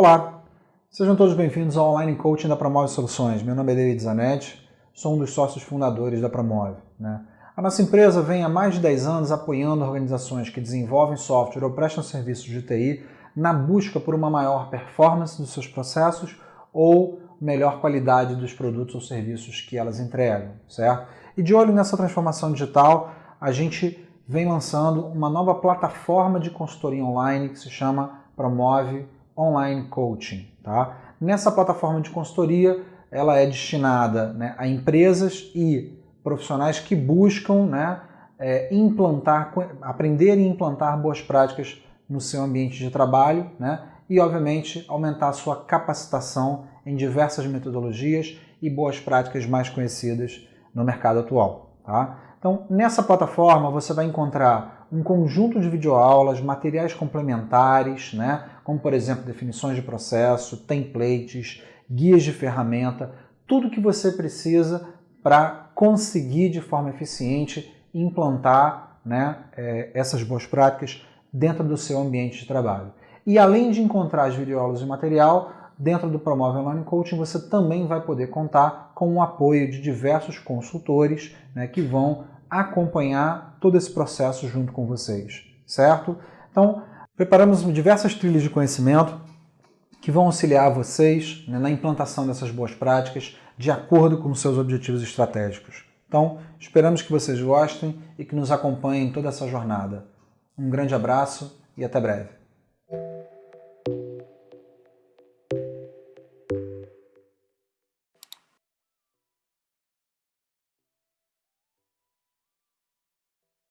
Olá, sejam todos bem-vindos ao Online Coaching da Promove Soluções. Meu nome é David Zanetti, sou um dos sócios fundadores da Promove. Né? A nossa empresa vem há mais de 10 anos apoiando organizações que desenvolvem software ou prestam serviços de TI na busca por uma maior performance dos seus processos ou melhor qualidade dos produtos ou serviços que elas entregam, certo? E de olho nessa transformação digital, a gente vem lançando uma nova plataforma de consultoria online que se chama Promove Online Coaching. Tá? Nessa plataforma de consultoria, ela é destinada né, a empresas e profissionais que buscam né, é, implantar, aprender e implantar boas práticas no seu ambiente de trabalho né, e, obviamente, aumentar a sua capacitação em diversas metodologias e boas práticas mais conhecidas no mercado atual. Tá? Então, nessa plataforma você vai encontrar um conjunto de videoaulas, materiais complementares, né? como por exemplo definições de processo, templates, guias de ferramenta, tudo que você precisa para conseguir de forma eficiente implantar né, é, essas boas práticas dentro do seu ambiente de trabalho. E além de encontrar as videoaulas e material, dentro do Promove Online Coaching você também vai poder contar com o apoio de diversos consultores né, que vão acompanhar todo esse processo junto com vocês, certo? Então, preparamos diversas trilhas de conhecimento que vão auxiliar vocês né, na implantação dessas boas práticas de acordo com seus objetivos estratégicos. Então, esperamos que vocês gostem e que nos acompanhem em toda essa jornada. Um grande abraço e até breve.